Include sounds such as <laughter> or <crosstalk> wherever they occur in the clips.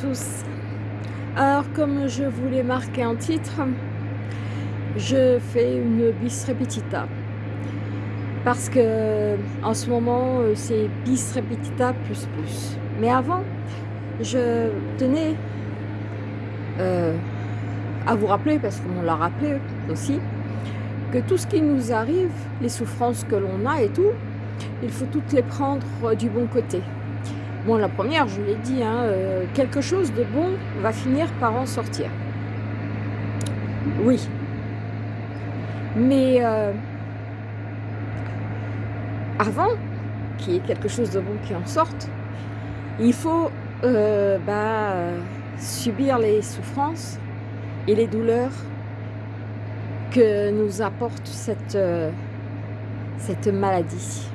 Tous. Alors comme je voulais marquer un titre, je fais une bis repetita. Parce que en ce moment c'est bis repetita plus plus. Mais avant, je tenais euh, à vous rappeler, parce qu'on l'a rappelé aussi, que tout ce qui nous arrive, les souffrances que l'on a et tout, il faut toutes les prendre du bon côté. Bon, la première, je l'ai dit, hein, euh, quelque chose de bon va finir par en sortir. Oui. Mais euh, avant qu'il y ait quelque chose de bon qui en sorte, il faut euh, bah, subir les souffrances et les douleurs que nous apporte cette, cette maladie.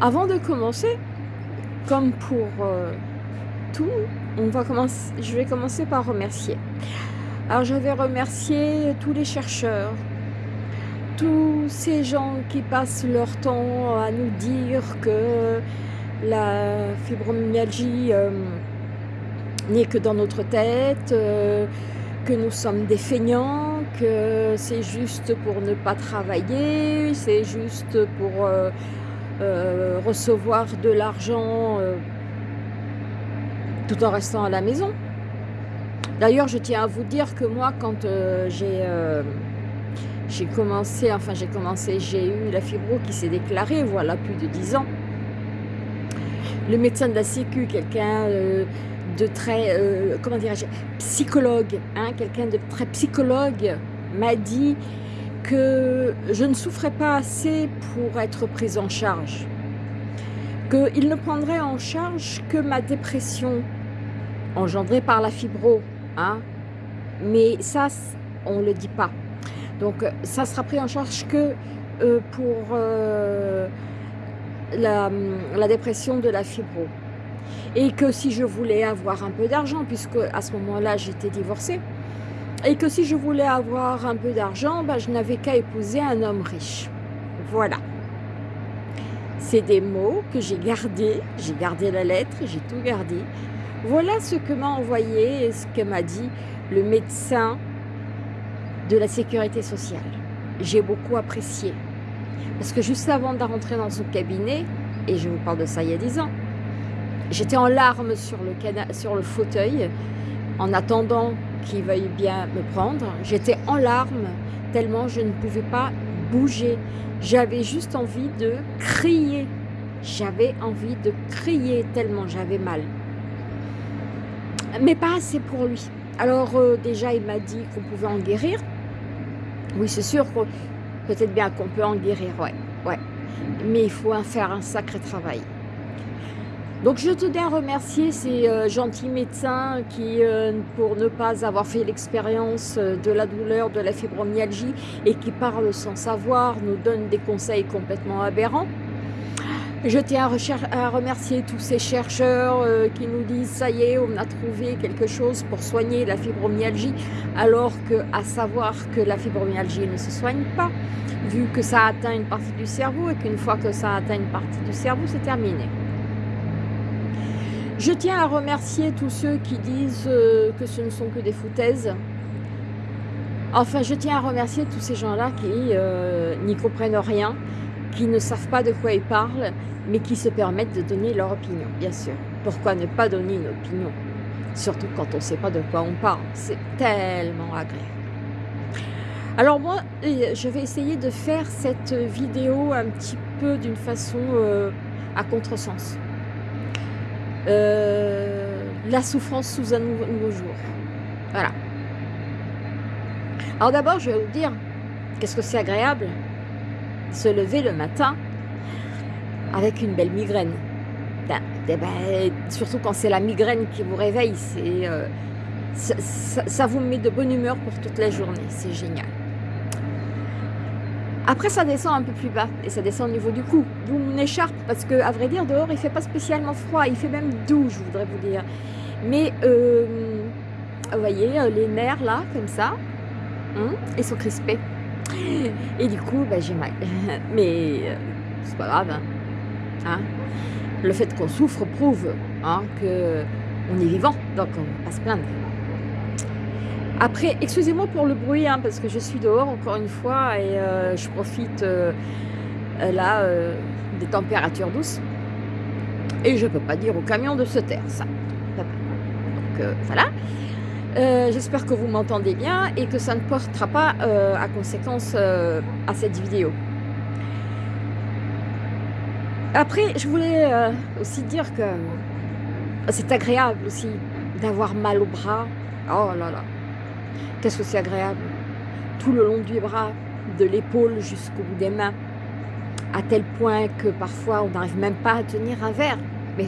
Avant de commencer, comme pour euh, tout, on va commencer, je vais commencer par remercier. Alors je vais remercier tous les chercheurs, tous ces gens qui passent leur temps à nous dire que la fibromyalgie euh, n'est que dans notre tête, euh, que nous sommes des feignants, que c'est juste pour ne pas travailler, c'est juste pour recevoir de l'argent euh, tout en restant à la maison. D'ailleurs, je tiens à vous dire que moi, quand euh, j'ai commencé, enfin j'ai commencé, j'ai eu la fibro qui s'est déclarée, voilà, plus de 10 ans. Le médecin de la Sécu, quelqu'un de très, comment dirais-je, psychologue, hein, quelqu'un de très psychologue, m'a dit que je ne souffrais pas assez pour être prise en charge, qu'il ne prendrait en charge que ma dépression engendrée par la fibro, hein? mais ça, on ne le dit pas. Donc ça sera pris en charge que euh, pour euh, la, la dépression de la fibro. Et que si je voulais avoir un peu d'argent, puisque à ce moment-là j'étais divorcée, et que si je voulais avoir un peu d'argent, ben, je n'avais qu'à épouser un homme riche. Voilà. C'est des mots que j'ai gardés, j'ai gardé la lettre, j'ai tout gardé. Voilà ce que m'a envoyé et ce que m'a dit le médecin de la sécurité sociale. J'ai beaucoup apprécié. Parce que juste avant de rentrer dans son cabinet, et je vous parle de ça il y a 10 ans, j'étais en larmes sur le, sur le fauteuil en attendant qu'il veuille bien me prendre. J'étais en larmes tellement je ne pouvais pas bouger. J'avais juste envie de crier. J'avais envie de crier tellement j'avais mal. Mais pas assez pour lui. Alors euh, déjà il m'a dit qu'on pouvait en guérir. Oui c'est sûr peut-être bien qu'on peut en guérir, ouais, ouais. Mais il faut en faire un sacré travail. Donc je tenais à remercier ces euh, gentils médecins qui, euh, pour ne pas avoir fait l'expérience euh, de la douleur, de la fibromyalgie et qui parlent sans savoir, nous donnent des conseils complètement aberrants. Je tiens à, remercier tous ces chercheurs qui nous disent ça y est, on a trouvé quelque chose pour soigner la fibromyalgie, alors que à savoir que la fibromyalgie ne se soigne pas, vu que ça atteint une partie du cerveau et qu'une fois que ça atteint une partie du cerveau, c'est terminé. Je tiens à remercier tous ceux qui disent euh, que ce ne sont que des foutaises. Enfin, je tiens à remercier tous ces gens-là qui euh, n'y comprennent rien, qui ne savent pas de quoi ils parlent, mais qui se permettent de donner leur opinion, bien sûr. Pourquoi ne pas donner une opinion? Surtout quand on ne sait pas de quoi on parle. C'est tellement agréable. Alors moi, je vais essayer de faire cette vidéo un petit peu d'une façon euh, à contresens. Euh, la souffrance sous un nouveau, jour. Voilà. Alors d'abord, je vais vous dire, qu'est-ce que c'est agréable Se lever le matin avec une belle migraine. Ben, eh ben, surtout quand c'est la migraine qui vous réveille, euh, ça vous met de bonne humeur pour toute la journée, c'est génial. Après, ça descend un peu plus bas et ça descend au niveau du cou. D'où mon écharpe, parce que à vrai dire, dehors, il fait pas spécialement froid. Il fait même doux, je voudrais vous dire. Mais, euh, vous voyez, euh, les nerfs là, comme ça, hein, ils sont crispés. Et du coup, bah, j'ai mal. <laughs> Mais euh, c'est pas grave. Hein. Hein. Le fait qu'on souffre prouve qu'on est vivant, donc on ne va pas se plaindre. Après, excusez-moi pour le bruit, hein, parce que je suis dehors encore une fois et euh, je profite euh, là euh, des températures douces. Et je ne peux pas dire au camion de se taire, ça. Donc voilà. J'espère que vous m'entendez bien et que ça ne portera pas à conséquence à cette vidéo. Après, je voulais aussi dire que c'est agréable aussi d'avoir mal au bras. Oh là là, Qu'est-ce que c'est agréable. Tout le long du bras, de l'épaule jusqu'au bout des mains, à tel point que parfois on n'arrive même pas à tenir un verre. Mais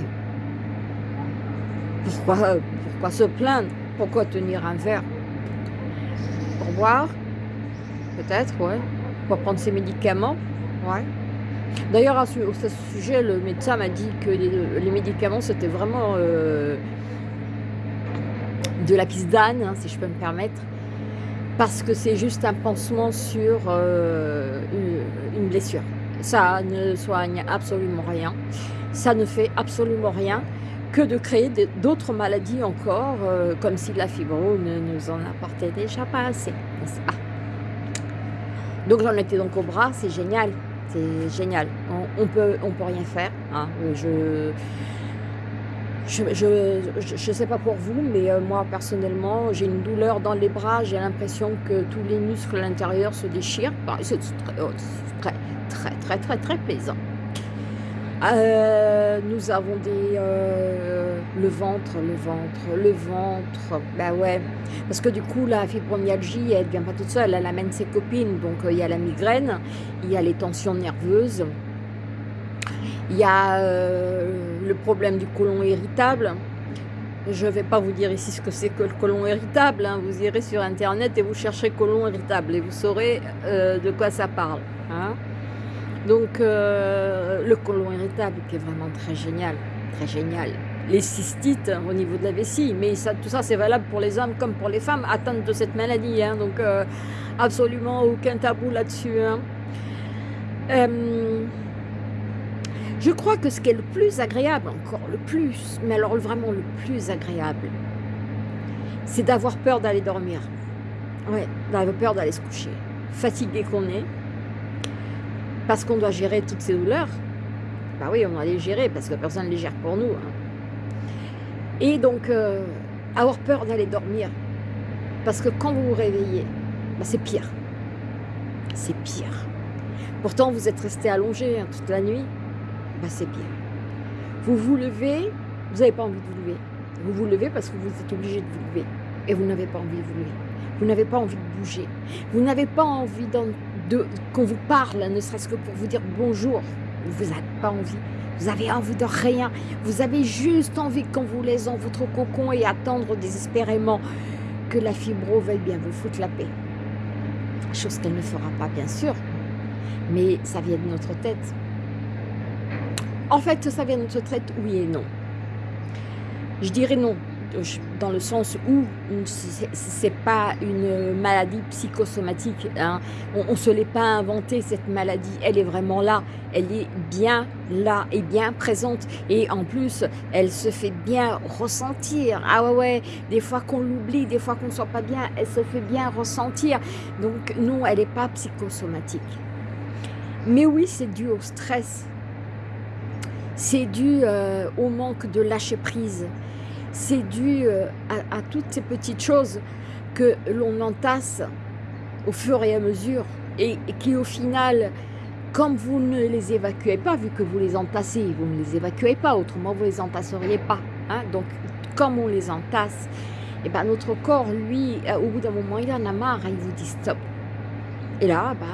pourquoi, se plaindre? Pourquoi tenir un verre? Pour boire? Peut-être, ouais. Pour prendre ses médicaments? Ouais. D'ailleurs, à ce, sujet, le médecin m'a dit que les, médicaments, c'était vraiment euh, de la piste d'âne, hein, si je peux me permettre parce que c'est juste un pansement sur euh, une blessure. Ça ne soigne absolument rien. Ça ne fait absolument rien que de créer d'autres maladies encore, euh, comme si la fibro ne nous en apportait déjà pas assez, Donc j'en étais donc au bras, c'est génial, c'est génial. On, on, peut, on peut rien faire. Hein. Je, je ne sais pas pour vous, mais euh, moi personnellement, j'ai une douleur dans les bras, j'ai l'impression que tous les muscles à l'intérieur se déchirent. C'est oh, très, très, très, très, très plaisant. Euh, nous avons des... Euh, le ventre, le ventre, le ventre, ben ouais. Parce que du coup, la fibromyalgie, elle ne vient pas toute seule, elle amène ses copines. Donc il y a la migraine, il y a les tensions nerveuses, il y a le problème du côlon irritable. Je ne vais pas vous dire ici ce que c'est que le côlon irritable. Hein. Vous irez sur Internet et vous cherchez côlon irritable et vous saurez euh, de quoi ça parle. Hein. Donc, euh, le côlon irritable qui est vraiment très génial. Très génial. Les cystites au niveau de la vessie. Mais ça, tout ça, c'est valable pour les hommes comme pour les femmes atteintes de cette maladie. Hein. Donc, euh, absolument aucun tabou là-dessus. Je crois que ce qui est le plus agréable, encore le plus, mais alors vraiment le plus agréable, c'est d'avoir peur d'aller dormir. Ouais, d'avoir peur d'aller se coucher. Fatigué qu'on est, parce qu'on doit gérer toutes ces douleurs. Bah oui, on doit les gérer, parce que personne ne les gère pour nous. Hein. Et donc, euh, avoir peur d'aller dormir, parce que quand vous vous réveillez, bah c'est pire. C'est pire. Pourtant, vous êtes resté allongé hein, toute la nuit, bah, c'est bien. Vous vous levez, vous n'avez pas envie de vous lever. Vous vous levez parce que vous êtes obligé de vous lever. Et vous n'avez pas envie de vous lever. Vous n'avez pas envie de bouger. Vous n'avez pas envie qu'on vous parle, ne serait-ce que pour vous dire bonjour. Vous n'avez pas envie. Vous avez envie de rien. Vous avez juste envie qu'on vous laisse dans votre cocon et attendre désespérément que la fibro veuille bien vous foutre la paix. Chose qu'elle ne fera pas, bien sûr. Mais ça vient de notre tête. En fait, ça vient de notre traite, oui et non. Je dirais non, dans le sens où ce n'est pas une maladie psychosomatique. Hein. On ne se l'est pas inventée, cette maladie. Elle est vraiment là. Elle est bien là et bien présente. Et en plus, elle se fait bien ressentir. Ah ouais, ouais, des fois qu'on l'oublie, des fois qu'on ne soit pas bien, elle se fait bien ressentir. Donc non, elle n'est pas psychosomatique. Mais oui, c'est dû au stress c'est dû euh, au manque de lâcher prise, c'est dû euh, à, toutes ces petites choses que l'on entasse au fur et à mesure et, qui au final, comme vous ne les évacuez pas, vu que vous les entassez, vous ne les évacuez pas, autrement vous ne les entasseriez pas. Hein. Donc, comme on les entasse, et eh ben notre corps, lui, euh, au bout d'un moment, il en a marre, il vous dit stop. Et là, bah,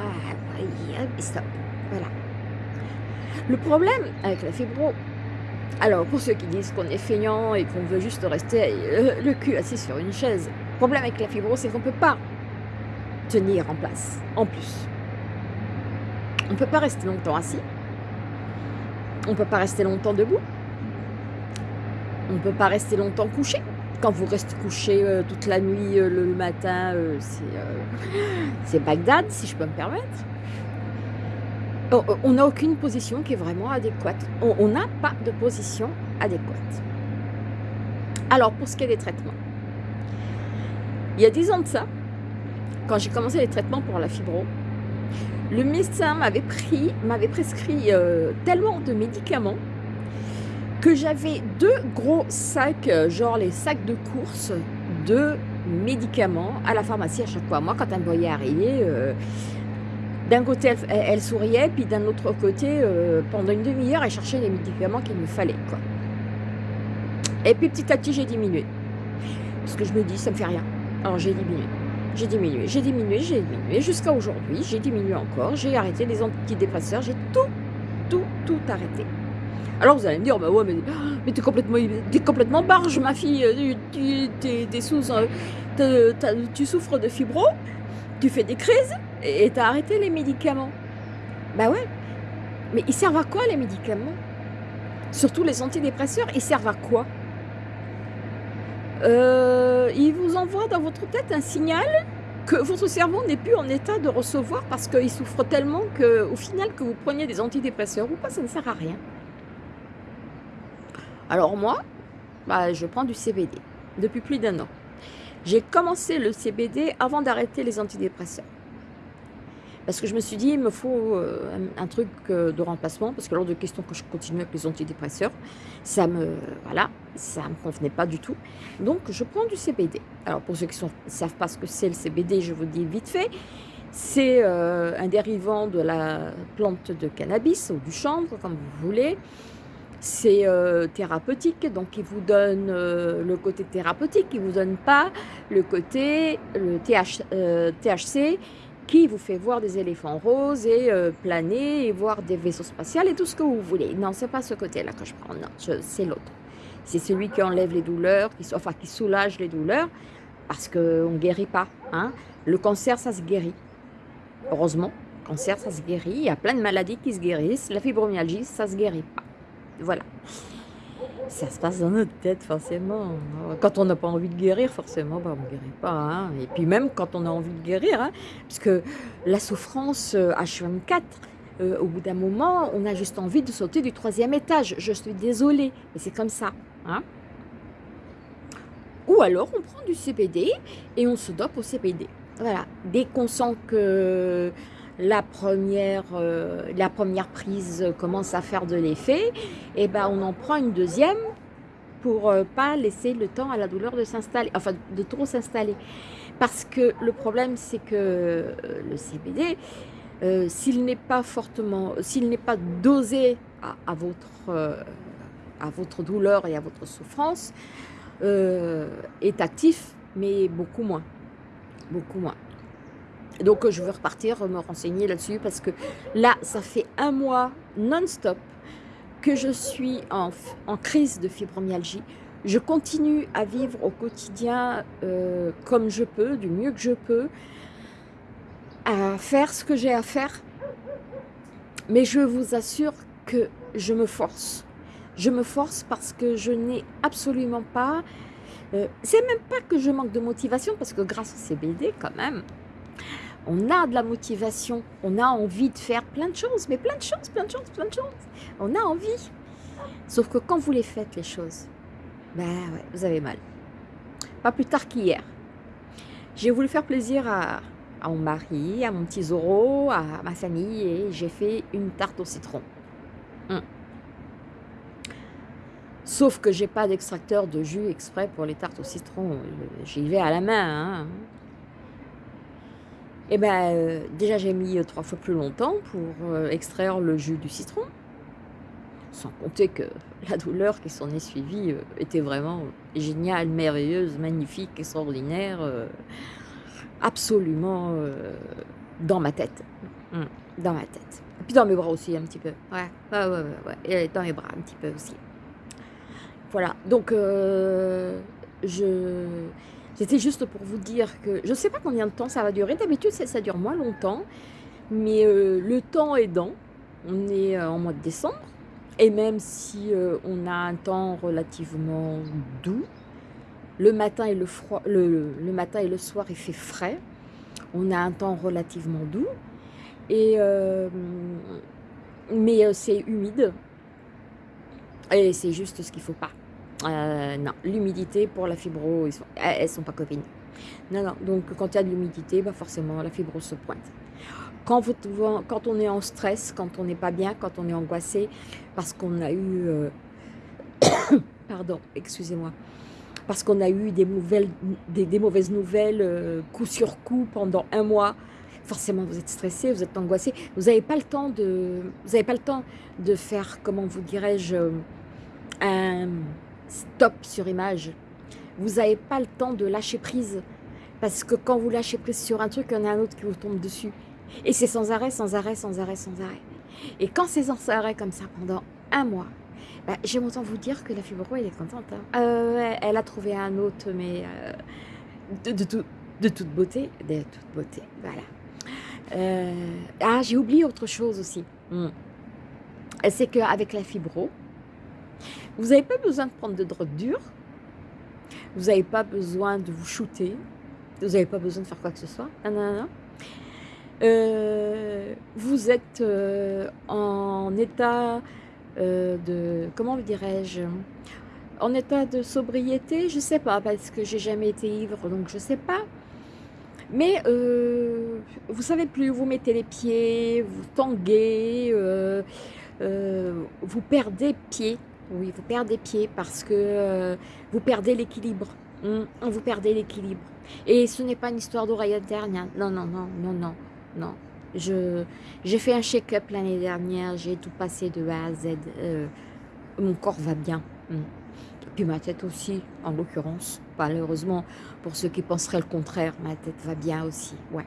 stop. Voilà. Le problème avec la fibro, alors pour ceux qui disent qu'on est feignant et qu'on veut juste rester euh, le cul assis sur une chaise, le problème avec la fibro, c'est qu'on ne peut pas tenir en place, en plus. On ne peut pas rester longtemps assis. On ne peut pas rester longtemps debout. On ne peut pas rester longtemps couché. Quand vous restez couché euh, toute la nuit, euh, le matin, c'est Bagdad, si je peux me permettre. On n'a aucune position qui est vraiment adéquate. On n'a pas de position adéquate. Alors, pour ce qui est des traitements, il y a 10 ans de ça, quand j'ai commencé les traitements pour la fibro, le médecin m'avait pris, m'avait prescrit euh, tellement de médicaments que j'avais deux gros sacs, euh, genre les sacs de course de médicaments à la pharmacie à chaque fois. Moi, quand me voyait arriver, euh, d'un côté, elle, souriait, puis d'un autre côté, pendant une demi-heure, elle cherchait les médicaments qu'il me fallait. Quoi. Et puis petit à petit, j'ai diminué. Parce que je me dis, ça me fait rien. Alors j'ai diminué. J'ai diminué, j'ai diminué, j'ai diminué, jusqu'à aujourd'hui, j'ai diminué encore, j'ai arrêté les antidépresseurs, j'ai tout, tout, tout arrêté. Alors vous allez me dire, bah ouais, mais, <gasps> mais t'es complètement, es complètement barge, ma fille, tu, es, sous, euh, tu souffres de fibro, tu fais des crises, et t'as arrêté les médicaments? Bah ouais, mais ils servent à quoi les médicaments? Surtout les antidépresseurs, ils servent à quoi? Euh, il vous envoie dans votre tête un signal que votre cerveau n'est plus en état de recevoir parce qu'il souffre tellement qu'au final, que vous preniez des antidépresseurs ou pas, ça ne sert à rien. Alors moi, bah, je prends du CBD depuis plus d'un an. J'ai commencé le CBD avant d'arrêter les antidépresseurs. Parce que je me suis dit, il me faut euh, un, truc euh, de remplacement, parce que lors de questions que je continue avec les antidépresseurs, ça me, voilà, ça me convenait pas du tout. Donc, je prends du CBD. Alors, pour ceux qui ne savent pas ce que c'est le CBD, je vous dis vite fait. C'est euh, un dérivant de la plante de cannabis ou du chanvre, comme vous voulez. C'est thérapeutique, donc il vous donne le côté thérapeutique, il ne vous donne pas le côté le THC qui vous fait voir des éléphants roses et euh, planer et voir des vaisseaux spatiaux et tout ce que vous voulez. Non, c'est pas ce côté-là que je prends, non, c'est l'autre. C'est celui qui enlève les douleurs, qui, enfin qui soulage les douleurs, parce qu'on ne guérit pas. Hein. Le cancer, ça se guérit. Heureusement, le cancer, ça se guérit. Il y a plein de maladies qui se guérissent. La fibromyalgie, ça se guérit pas. Voilà ça se passe dans notre tête, forcément. Quand on n'a pas envie de guérir, forcément, bah, on ne guérit pas. Hein. Et puis même quand on a envie de guérir, hein, parce que la souffrance H24, euh, euh, au bout d'un moment, on a juste envie de sauter du troisième étage. Je suis désolée, mais c'est comme ça. Hein. Ou alors, on prend du CBD et on se dope au CBD. Voilà. Dès qu'on sent que la première, euh, la première prise commence à faire de l'effet, et eh ben on en prend une deuxième pour euh, pas laisser le temps à la douleur de s'installer, enfin de trop s'installer. Parce que le problème, c'est que euh, le CBD, s'il n'est pas fortement, s'il n'est pas dosé à, votre, à votre douleur et à votre souffrance, est actif, mais beaucoup moins. Beaucoup moins. Donc je veux repartir, me renseigner là-dessus parce que là, ça fait un mois non-stop que je suis en, crise de fibromyalgie. Je continue à vivre au quotidien euh, comme je peux, du mieux que je peux, à faire ce que j'ai à faire. Mais je vous assure que je me force. Je me force parce que je n'ai absolument pas... Euh, c'est même pas que je manque de motivation parce que grâce au CBD quand même, on a de la motivation, on a envie de faire plein de choses, mais plein de choses, plein de choses, plein de choses. On a envie. Sauf que quand vous les faites, les choses, ben ouais, vous avez mal. Pas plus tard qu'hier. J'ai voulu faire plaisir à, mon mari, à mon petit Zoro, à ma famille, et j'ai fait une tarte au citron. Hum. Sauf que j'ai pas d'extracteur de jus exprès pour les tartes au citron. J'y vais à la main. Hein. Eh bien, euh, déjà j'ai mis euh, trois fois plus longtemps pour euh, extraire le jus du citron. Sans compter que <laughs> la douleur qui s'en est suivie était vraiment géniale, merveilleuse, magnifique, extraordinaire, absolument dans ma tête. Hum, dans ma tête. Et puis dans mes bras aussi un petit peu. Ouais, ouais, ouais, ouais. Dans mes bras un petit peu aussi. Voilà, donc je c'était juste pour vous dire que je ne sais pas combien de temps ça va durer. D'habitude, ça, dure moins longtemps. Mais euh, le temps aidant, on est euh, en mois de décembre. Et même si euh, on a un temps relativement doux, le matin, et le, le, matin et le soir, il fait frais. On a un temps relativement doux. Mais c'est humide. Et c'est juste ce qu'il faut pas. Non, l'humidité pour la fibro, ils sont, elles sont pas copines. Non, non, donc quand il y a de l'humidité, bah forcément la fibro se pointe. Quand, vous, quand on est en stress, quand on n'est pas bien, quand on est angoissé, parce qu'on a eu... <coughs> pardon, excusez-moi parce qu'on a eu des, mauvaises nouvelles euh, coup sur coup pendant un mois. Forcément, vous êtes stressé, vous êtes angoissé. Vous n'avez pas le temps de, vous n'avez pas le temps de faire, comment vous dirais-je, un stop sur image. Vous n'avez pas le temps de lâcher prise. Parce que quand vous lâchez prise sur un truc, il y en a un autre qui vous tombe dessus. Et c'est sans arrêt, sans arrêt, sans arrêt, sans arrêt. Et quand c'est sans arrêt comme ça pendant un mois, bah, J'aime autant vous dire que la fibro, elle est contente. Hein. Euh, elle a trouvé un autre, mais euh, de, de, tout, de, toute beauté. De toute beauté, voilà. Euh, ah, j'ai oublié autre chose aussi. Hmm. C'est qu'avec la fibro, vous n'avez pas besoin de prendre de drogue dure. Vous n'avez pas besoin de vous shooter. Vous n'avez pas besoin de faire quoi que ce soit. Non, non, non. vous êtes en état euh, de, comment dirais-je, en état de sobriété, je sais pas, parce que j'ai jamais été ivre, donc je sais pas. Mais euh, vous savez plus, vous mettez les pieds, vous tanguez, euh, vous perdez pied. Oui, vous perdez pied parce que vous perdez l'équilibre. Hmm, vous perdez l'équilibre. Et ce n'est pas une histoire d'oreille interne. Non, non, non, non, non, non. J'ai fait un check-up l'année dernière, j'ai tout passé de A à Z. Euh, mon corps va bien. Mm. Puis ma tête aussi, en l'occurrence. Malheureusement, pour ceux qui penseraient le contraire, ma tête va bien aussi. Ouais.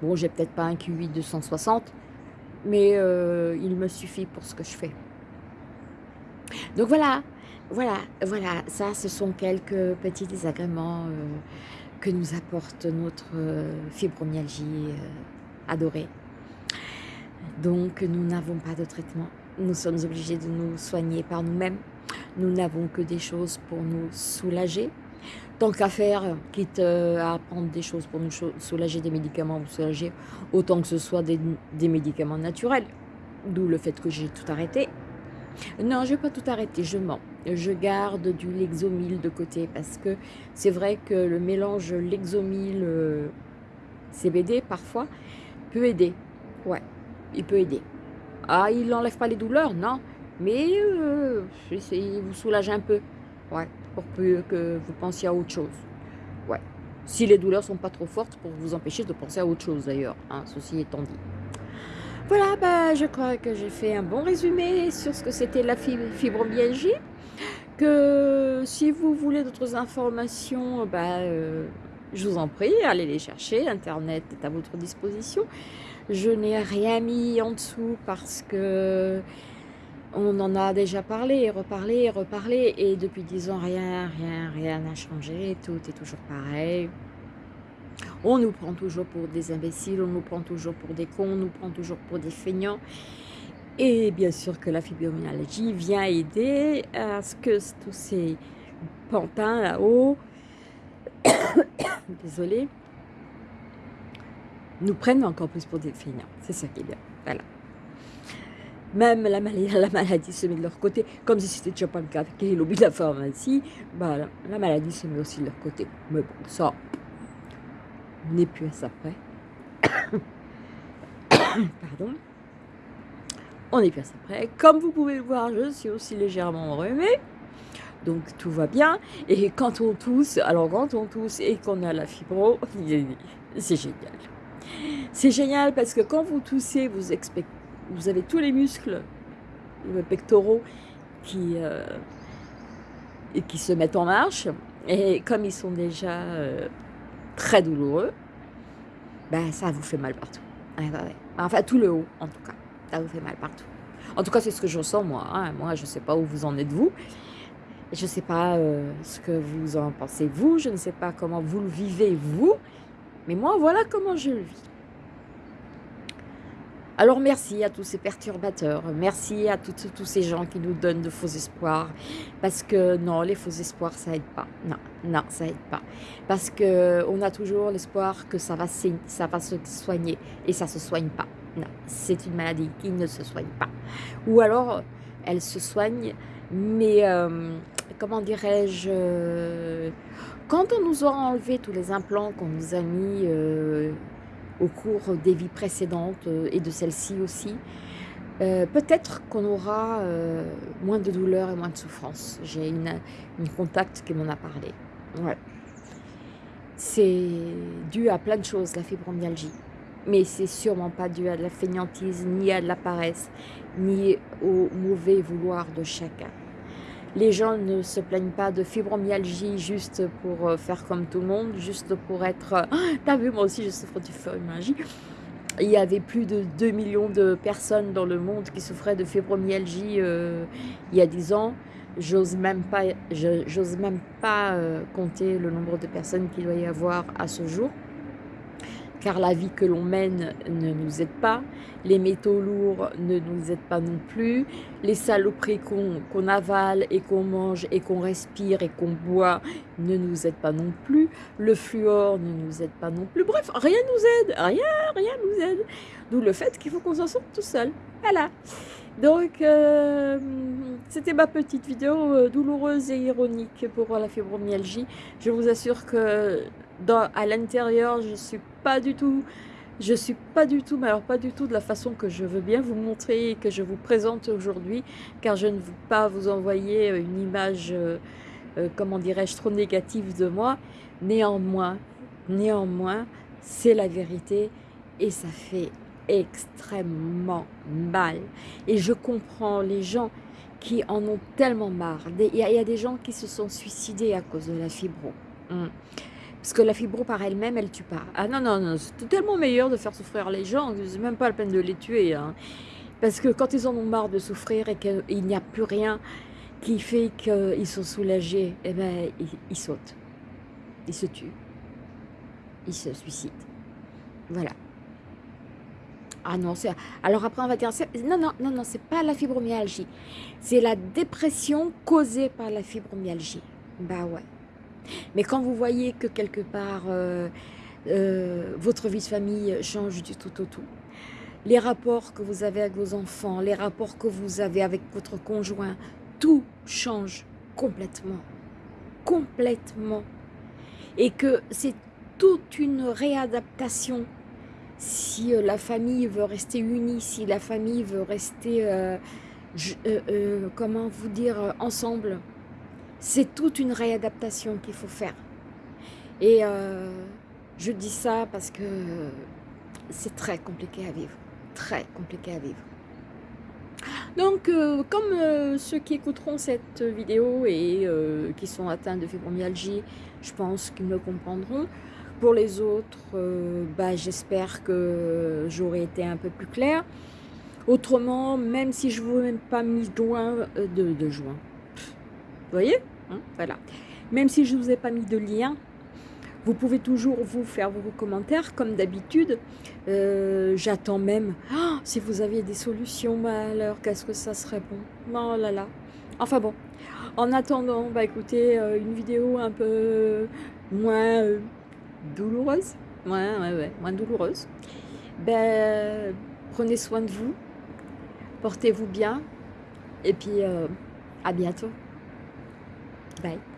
Bon, j'ai peut-être pas un Q8 260, mais euh, il me suffit pour ce que je fais. Donc voilà, voilà, voilà. Ça, ce sont quelques petits désagréments euh, que nous apporte notre fibromyalgie adoré. Donc, nous n'avons pas de traitement. Nous sommes obligés de nous soigner par nous-mêmes. Nous n'avons que des choses pour nous soulager. Tant qu'à faire, quitte euh, à prendre des choses pour nous soulager, des médicaments pour soulager, autant que ce soit des, médicaments naturels. D'où le fait que j'ai tout arrêté. Non, je n'ai pas tout arrêté, je mens. Je garde du Lexomil de côté parce que c'est vrai que le mélange Lexomil euh, CBD parfois, peut aider. Ouais, il peut aider. Ah, il n'enlève pas les douleurs, non. Mais euh, il vous soulage un peu. Ouais, pour que vous pensiez à autre chose. Ouais. Si les douleurs sont pas trop fortes pour vous empêcher de penser à autre chose d'ailleurs. Hein, ceci étant dit. Voilà, bah, je crois que j'ai fait un bon résumé sur ce que c'était la fibromyalgie. Que si vous voulez d'autres informations, bah, euh, je vous en prie, allez les chercher, Internet est à votre disposition. Je n'ai rien mis en dessous parce que on en a déjà parlé, reparlé, reparlé, et depuis dix ans, rien, rien, rien n'a changé, tout est toujours pareil. On nous prend toujours pour des imbéciles, on nous prend toujours pour des cons, on nous prend toujours pour des feignants. Et bien sûr que la fibromyalgie vient aider à ce que tous ces pantins là-haut <coughs> désolé, nous prennent encore plus pour des feignants. C'est ça qui est bien. Voilà. Même la maladie, la maladie se met de leur côté, comme si c'était déjà pas le cas avec de la pharmacie, bah, la, maladie se met aussi de leur côté. Mais bon, ça, n'est plus à ça près. <coughs> Pardon. On n'est plus à ça près. Comme vous pouvez le voir, je suis aussi légèrement enrhumée donc tout va bien. Et quand on tousse, alors quand on tousse et qu'on a la fibro, <laughs> c'est génial. C'est génial parce que quand vous toussez, vous, avez tous les muscles pectoraux qui, euh, qui se mettent en marche. Et comme ils sont déjà euh, très douloureux, ben, ça vous fait mal partout. Enfin, tout le haut, en tout cas. Ça vous fait mal partout. En tout cas, c'est ce que je ressens, moi. Hein. Moi, je ne sais pas où vous en êtes, vous. Je ne sais pas euh, ce que vous en pensez vous, je ne sais pas comment vous le vivez vous, mais moi voilà comment je le vis. Alors merci à tous ces perturbateurs, merci à tous ces gens qui nous donnent de faux espoirs, parce que non, les faux espoirs ça aide pas, non, non ça aide pas, parce qu'on a toujours l'espoir que ça va, ça va se soigner, et ça se soigne pas. Non, c'est une maladie qui ne se soigne pas. Ou alors, elle se soigne, mais euh, comment dirais-je euh, Quand on nous aura enlevé tous les implants qu'on nous a mis euh, au cours des vies précédentes et de celle-ci aussi, peut-être qu'on aura moins de douleur et moins de souffrance. J'ai une, une contact qui m'en a parlé. Ouais. C'est dû à plein de choses, la fibromyalgie. Mais c'est sûrement pas dû à de la fainéantise, ni à de la paresse, ni au mauvais vouloir de chacun. Les gens ne se plaignent pas de fibromyalgie juste pour euh, faire comme tout le monde, juste pour être... Euh, <gasps> t'as vu, moi aussi je souffre de fibromyalgie. Il y avait plus de 2 millions de personnes dans le monde qui souffraient de fibromyalgie euh, il y a 10 ans. J'ose même pas, j'ose même pas compter le nombre de personnes qu'il doit y avoir à ce jour car la vie que l'on mène ne nous aide pas, les métaux lourds ne nous aident pas non plus, les saloperies qu'on avale et qu'on mange et qu'on respire et qu'on boit ne nous aident pas non plus, le fluor ne nous aide pas non plus, bref, rien nous aide, rien, rien nous aide. D'où le fait qu'il faut qu'on s'en sorte tout seul. Voilà. Donc, euh, c'était ma petite vidéo euh, douloureuse et ironique pour la fibromyalgie. Je vous assure que à l'intérieur, je suis pas du tout, je suis pas du tout, mais alors pas du tout de la façon que je veux bien vous montrer et que je vous présente aujourd'hui, car je ne veux pas vous envoyer une image, euh, euh, comment dirais-je, trop négative de moi. Néanmoins, néanmoins, c'est la vérité et ça fait extrêmement mal. Et je comprends les gens qui en ont tellement marre. Il y, a des gens qui se sont suicidés à cause de la fibro. Hum. Parce que la fibro par elle-même, elle tue pas. Ah non, non, non, c'est tellement meilleur de faire souffrir les gens, c'est même pas la peine de les tuer. Hein. Parce que quand ils en ont marre de souffrir et qu'il n'y a plus rien qui fait qu'ils sont soulagés, eh ben, ils, sautent. Ils se tuent. Ils se suicident. Voilà. Ah non, c'est... Alors après, on va dire... Non, non, non, non, c'est pas la fibromyalgie. C'est la dépression causée par la fibromyalgie. Bah ouais. Mais quand vous voyez que quelque part, euh, euh, votre vie de famille change du tout au tout, les rapports que vous avez avec vos enfants, les rapports que vous avez avec votre conjoint, tout change complètement. Complètement. Et que c'est toute une réadaptation si euh, la famille veut rester unie, si la famille veut rester, comment vous dire, ensemble, c'est toute une réadaptation qu'il faut faire. Et euh, je dis ça parce que c'est très compliqué à vivre. Très compliqué à vivre. Donc, euh, comme euh, ceux qui écouteront cette vidéo et qui sont atteints de fibromyalgie, je pense qu'ils me comprendront. Pour les autres, bah, j'espère que j'aurai été un peu plus claire. Autrement, même si je ne vous ai pas mis joint, de, de vous voyez? Hein, voilà. Même si je ne vous ai pas mis de lien, vous pouvez toujours vous faire vos commentaires comme d'habitude. Euh, j'attends même, ah, si vous aviez des solutions, alors qu'est-ce que ça serait bon? Oh là là. Enfin bon, en attendant, bah écoutez, euh, une vidéo un peu moins euh, douloureuse, ouais, ouais, ouais, moins douloureuse. Ben, prenez soin de vous, portez-vous bien, et puis à bientôt. 拜。